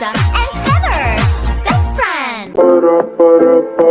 And Heather, best friend.